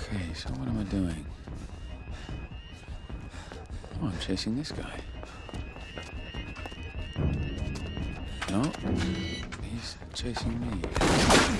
Okay, so what am I doing? Oh, I'm chasing this guy. No, he's chasing me.